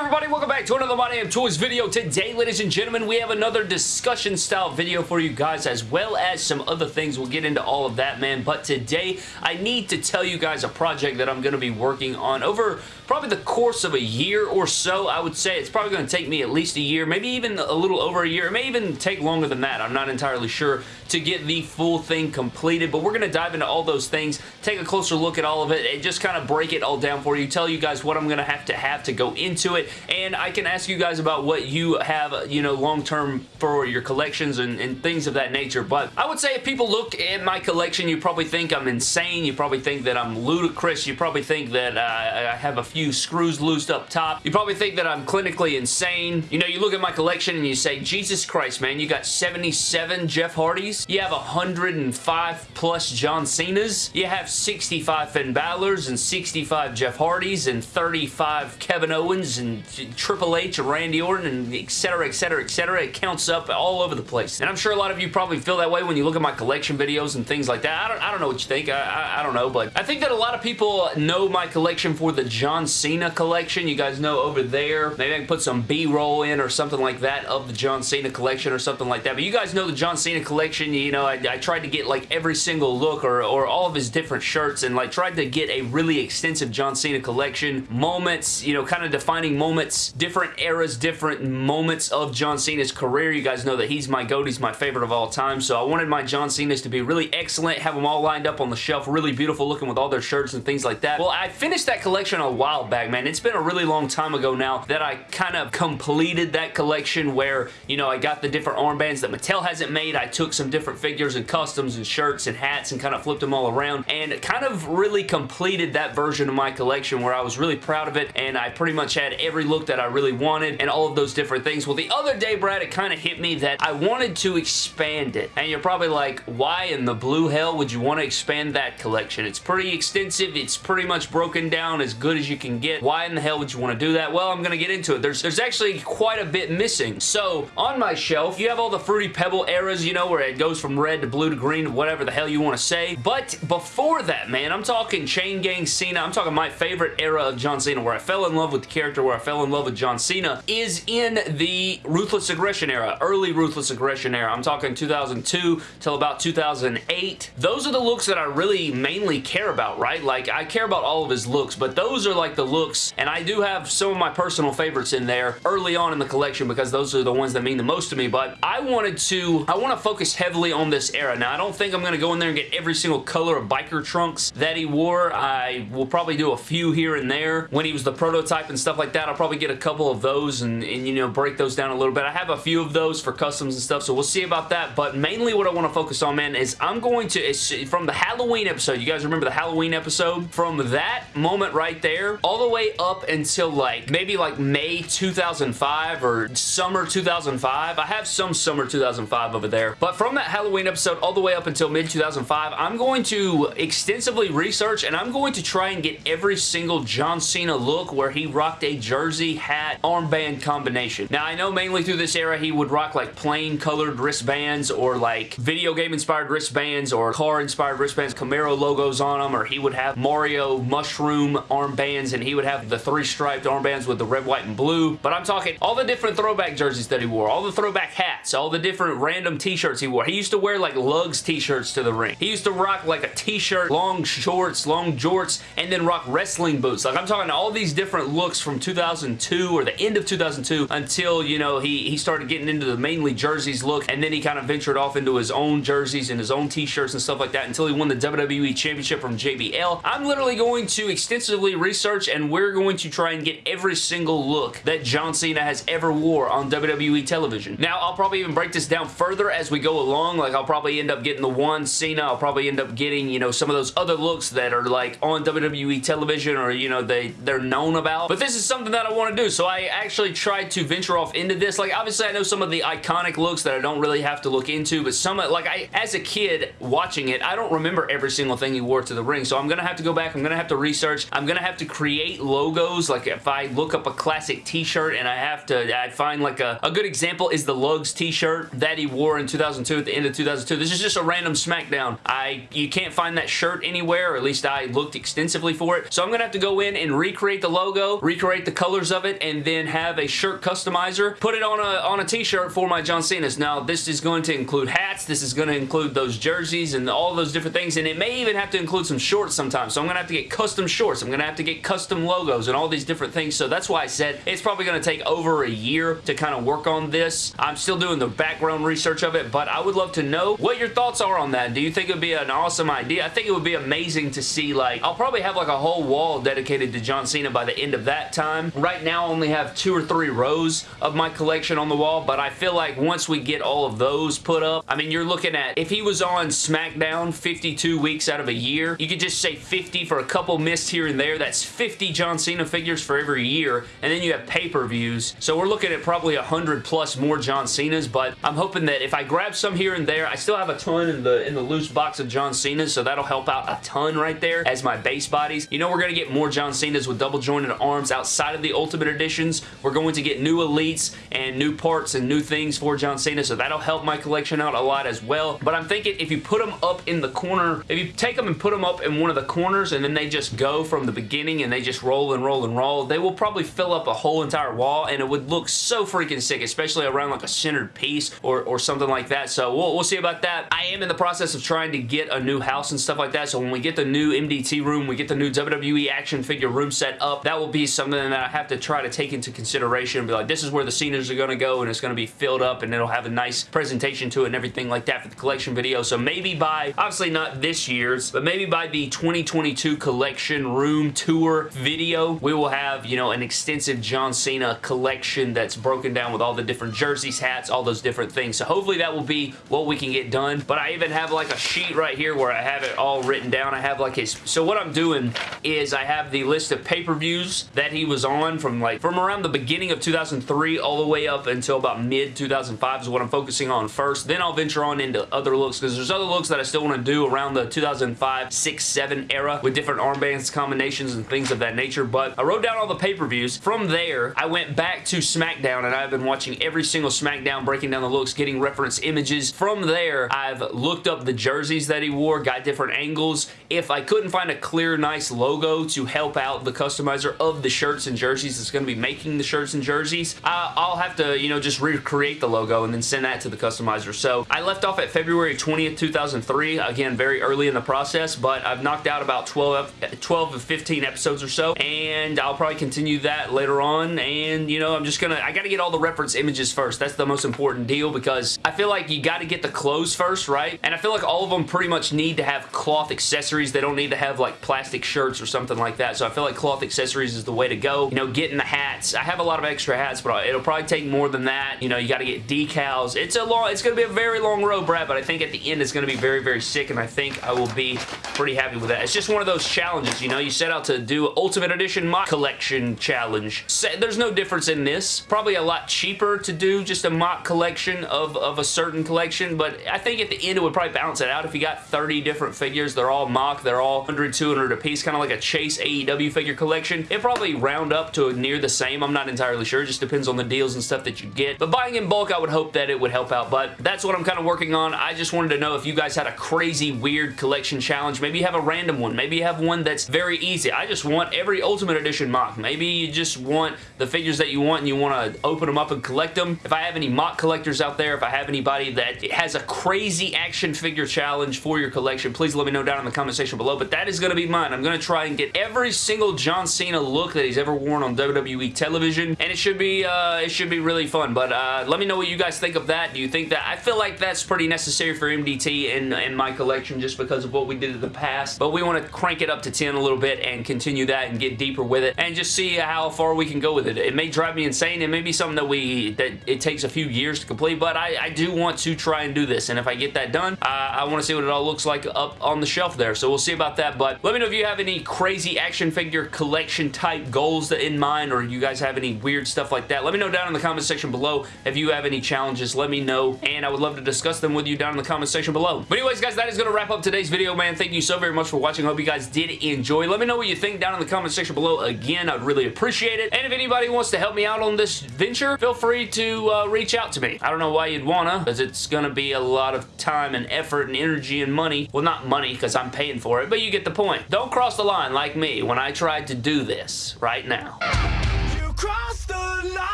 everybody? Welcome back to another My Damn Toys video. Today, ladies and gentlemen, we have another discussion style video for you guys as well as some other things. We'll get into all of that, man. But today, I need to tell you guys a project that I'm going to be working on over probably the course of a year or so. I would say it's probably going to take me at least a year, maybe even a little over a year. It may even take longer than that. I'm not entirely sure to get the full thing completed, but we're going to dive into all those things, take a closer look at all of it, and just kind of break it all down for you, tell you guys what I'm going to have to have to go into it, and I can ask you guys about what you have, you know, long-term for your collections and, and things of that nature, but I would say if people look at my collection, you probably think I'm insane, you probably think that I'm ludicrous, you probably think that uh, I have a few screws loosed up top, you probably think that I'm clinically insane, you know, you look at my collection and you say, Jesus Christ, man, you got 77 Jeff Hardys, you have 105 plus John Cena's. You have 65 Finn Balor's and 65 Jeff Hardy's and 35 Kevin Owens and Triple H and Randy Orton and etc, etc, etc. It counts up all over the place. And I'm sure a lot of you probably feel that way when you look at my collection videos and things like that. I don't, I don't know what you think. I, I, I don't know, but I think that a lot of people know my collection for the John Cena collection. You guys know over there. Maybe I can put some B-roll in or something like that of the John Cena collection or something like that. But you guys know the John Cena collection you know, I, I, tried to get like every single look or, or all of his different shirts and like tried to get a really extensive John Cena collection. Moments, you know, kind of defining moments, different eras, different moments of John Cena's career. You guys know that he's my goat. He's my favorite of all time. So I wanted my John Cena's to be really excellent, have them all lined up on the shelf, really beautiful looking with all their shirts and things like that. Well, I finished that collection a while back, man. It's been a really long time ago now that I kind of completed that collection where, you know, I got the different armbands that Mattel hasn't made. I took some different different figures and customs and shirts and hats and kind of flipped them all around and kind of really completed that version of my collection where I was really proud of it and I pretty much had every look that I really wanted and all of those different things. Well, the other day, Brad, it kind of hit me that I wanted to expand it. And you're probably like, why in the blue hell would you want to expand that collection? It's pretty extensive. It's pretty much broken down as good as you can get. Why in the hell would you want to do that? Well, I'm going to get into it. There's, there's actually quite a bit missing. So, on my shelf, you have all the Fruity Pebble eras, you know, where it goes goes from red to blue to green, whatever the hell you want to say. But before that, man, I'm talking Chain Gang Cena. I'm talking my favorite era of John Cena, where I fell in love with the character, where I fell in love with John Cena, is in the Ruthless Aggression era, early Ruthless Aggression era. I'm talking 2002 till about 2008. Those are the looks that I really mainly care about, right? Like, I care about all of his looks, but those are like the looks, and I do have some of my personal favorites in there early on in the collection because those are the ones that mean the most to me, but I wanted to, I want to focus heavily heavily on this era. Now, I don't think I'm going to go in there and get every single color of biker trunks that he wore. I will probably do a few here and there. When he was the prototype and stuff like that, I'll probably get a couple of those and, and, you know, break those down a little bit. I have a few of those for customs and stuff, so we'll see about that. But mainly what I want to focus on, man, is I'm going to, from the Halloween episode, you guys remember the Halloween episode? From that moment right there, all the way up until like, maybe like May 2005 or summer 2005. I have some summer 2005 over there. But from Halloween episode all the way up until mid-2005, I'm going to extensively research and I'm going to try and get every single John Cena look where he rocked a jersey, hat, armband combination. Now, I know mainly through this era he would rock like plain colored wristbands or like video game inspired wristbands or car inspired wristbands, Camaro logos on them, or he would have Mario mushroom armbands and he would have the three striped armbands with the red, white, and blue. But I'm talking all the different throwback jerseys that he wore, all the throwback hats, all the different random t-shirts he wore. He used to wear like lugs t-shirts to the ring. He used to rock like a t-shirt, long shorts, long jorts, and then rock wrestling boots. Like I'm talking all these different looks from 2002 or the end of 2002 until, you know, he, he started getting into the mainly jerseys look and then he kind of ventured off into his own jerseys and his own t-shirts and stuff like that until he won the WWE Championship from JBL. I'm literally going to extensively research and we're going to try and get every single look that John Cena has ever wore on WWE television. Now, I'll probably even break this down further as we go along. Like, I'll probably end up getting the one Cena. I'll probably end up getting, you know, some of those other looks that are like on WWE television or, you know, they, they're known about. But this is something that I want to do. So I actually tried to venture off into this. Like, obviously, I know some of the iconic looks that I don't really have to look into, but some, like, I, as a kid watching it, I don't remember every single thing he wore to the ring. So I'm going to have to go back. I'm going to have to research. I'm going to have to create logos. Like, if I look up a classic t-shirt and I have to, I find like a, a good example is the Lugs t-shirt that he wore in 2002 at the end of 2002. This is just a random SmackDown. I You can't find that shirt anywhere, or at least I looked extensively for it. So I'm going to have to go in and recreate the logo, recreate the colors of it and then have a shirt customizer, put it on a, on a t-shirt for my John Cena's. Now, this is going to include hats. This is going to include those jerseys and all those different things, and it may even have to include some shorts sometimes. So I'm going to have to get custom shorts. I'm going to have to get custom logos and all these different things. So that's why I said it's probably going to take over a year to kind of work on this. I'm still doing the background research of it, but I would love to know what your thoughts are on that. Do you think it would be an awesome idea? I think it would be amazing to see, like, I'll probably have like a whole wall dedicated to John Cena by the end of that time. Right now, I only have two or three rows of my collection on the wall, but I feel like once we get all of those put up, I mean, you're looking at, if he was on SmackDown 52 weeks out of a year, you could just say 50 for a couple missed here and there. That's 50 John Cena figures for every year, and then you have pay-per-views. So we're looking at probably 100 plus more John Cena's, but I'm hoping that if I grab some here and there, I still have a ton in the in the loose box of John Cena's, so that'll help out a ton right there as my base bodies. You know we're going to get more John Cena's with double jointed arms outside of the Ultimate Editions. We're going to get new Elites and new parts and new things for John Cena, so that'll help my collection out a lot as well. But I'm thinking if you put them up in the corner, if you take them and put them up in one of the corners and then they just go from the beginning and they just roll and roll and roll, they will probably fill up a whole entire wall and it would look so freaking sick, especially around like a centered piece or, or something like that. So we'll, we'll see about that. I am in the process of trying to get a new house and stuff like that. So when we get the new MDT room, we get the new WWE action figure room set up, that will be something that I have to try to take into consideration and be like, this is where the Cenas are going to go and it's going to be filled up and it'll have a nice presentation to it and everything like that for the collection video. So maybe by, obviously not this year's, but maybe by the 2022 collection room tour video, we will have, you know, an extensive John Cena collection that's broken down with all the different jerseys, hats, all those different things. So hopefully that will be what we can get done. But I even have like a sheet right here where I have it all written down. I have like his... So what I'm doing is I have the list of pay-per-views that he was on from like from around the beginning of 2003 all the way up until about mid 2005 is what I'm focusing on first. Then I'll venture on into other looks because there's other looks that I still want to do around the 2005, 6, 7 era with different armbands combinations and things of that nature. But I wrote down all the pay-per-views. From there, I went back to SmackDown and I've been watching every single SmackDown, breaking down the looks, getting reference images. From there, I've looked up the jerseys that he wore, got different angles. If I couldn't find a clear, nice logo to help out the customizer of the shirts and jerseys that's going to be making the shirts and jerseys, I'll have to, you know, just recreate the logo and then send that to the customizer. So I left off at February 20th, 2003. Again, very early in the process, but I've knocked out about 12, 12 of 15 episodes or so, and I'll probably continue that later on, and, you know, I'm just gonna, I gotta get all the reference images first. That's the most important deal because I feel like you gotta get the clothes first, right? And I feel like all of them pretty much need to have cloth accessories. They don't need to have, like, plastic shirts or something like that, so I feel like cloth accessories is the way to go. You know, getting the hats. I have a lot of extra hats, but it'll probably take more than that. You know, you gotta get decals. It's a long, it's gonna be a very long road, Brad, but I think at the end it's gonna be very, very sick, and I think I will be pretty happy with that. It's just one of those challenges, you know? You set out to do Ultimate Edition MOC Collection Challenge. There's no difference in this. Probably a lot cheaper to do just a MOC collection of, of a certain collection, but I think at the end it would probably balance it out. If you got 30 different figures, they're all MOC. they're all 100, 200 a piece, kind of like a Chase AEW figure collection. It probably round up to near the same. I'm not entirely sure. It just depends on the deals and stuff that you get. But buying in bulk, I would hope that it would help out, but that's what I'm kind of working on. I just wanted to know if you guys had a crazy, weird collection challenge. Maybe you have a random one. Maybe you have one that's very easy. I just want every Ultimate Edition MOC. Maybe you just want the figures that you want and you want to open them up and collect them. If I have any MOC collectors out there, if I have anybody that has a crazy action figure challenge for your collection, please let me know down in the comment section below. But that is going to be mine. I'm going to try and get every single John Cena look that he's ever worn on WWE television, and it should be uh, it should be really fun. But uh, let me know what you guys think of that. Do you think that? I feel like that's pretty necessary for MDT and, in my collection just because of what we did in the past. But we want to crank it up to 10 a little bit and continue that and get deeper with it and just see how far we can go with it. It may drive me insane. It may be something that we that it takes a few years to complete, but I, I do want to try and do this. And if I get that done, uh, I want to see what it all looks like up on the shelf there. So we'll see about that. But let me know if you have any crazy action figure collection type goals in mind or you guys have any weird stuff like that. Let me know down in the comment section below if you have any challenges. Let me know and I would love to discuss them with you down in the comment section below. But anyways, guys, that is going to wrap up today's video, man. Thank you so very much for watching. Hope you guys did enjoy. Let me know what you think down in the comment section below. Again, I'd really appreciate it. And if anybody wants to help me out on this venture, feel free to uh, reach out to me. I don't know why you'd wanna, because it's gonna be a lot of time and effort and energy and money. Well, not money, because I'm paying for it, but you get the point. Don't cross the line like me when I tried to do this right now.